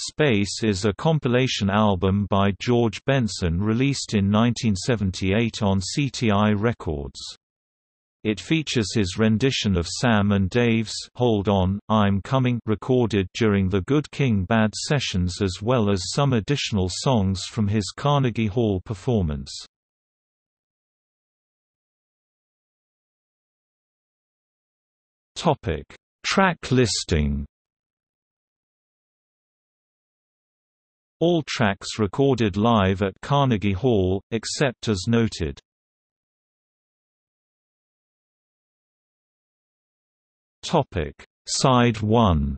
Space is a compilation album by George Benson released in 1978 on CTI Records. It features his rendition of Sam and Dave's Hold On, I'm Coming recorded during the Good King Bad sessions as well as some additional songs from his Carnegie Hall performance. Track listing All tracks recorded live at Carnegie Hall, except as noted. Topic: Side 1.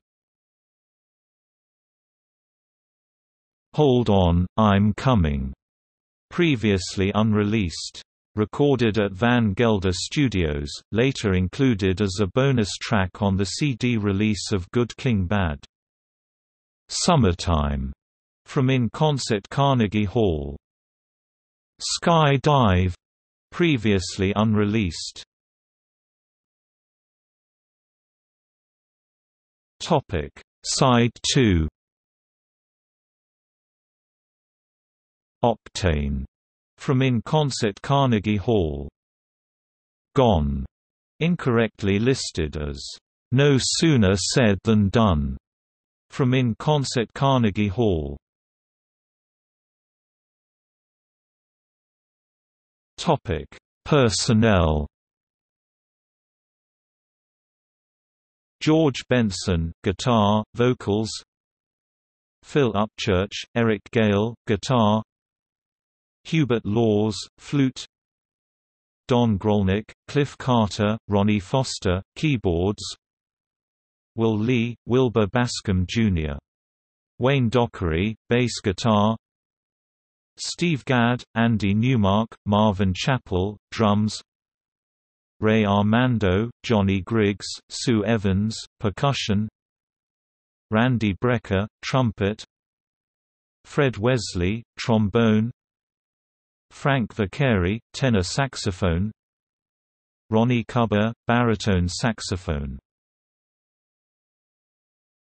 Hold On, I'm Coming. Previously unreleased. Recorded at Van Gelder Studios, later included as a bonus track on the CD release of Good King Bad. Summertime from In Concert Carnegie Hall. Sky Dive previously unreleased. Topic Side 2 Octane from In Concert Carnegie Hall. Gone incorrectly listed as No Sooner Said Than Done from In Concert Carnegie Hall. Topic: Personnel. George Benson, guitar, vocals. Phil Upchurch, Eric Gale, guitar. Hubert Laws, flute. Don Grolnick, Cliff Carter, Ronnie Foster, keyboards. Will Lee, Wilbur Bascom Jr. Wayne Dockery, bass guitar Steve Gadd, Andy Newmark, Marvin Chappell, drums. Ray Armando, Johnny Griggs, Sue Evans, percussion. Randy Brecker, trumpet. Fred Wesley, trombone. Frank Vicari, tenor saxophone. Ronnie Cuber, baritone saxophone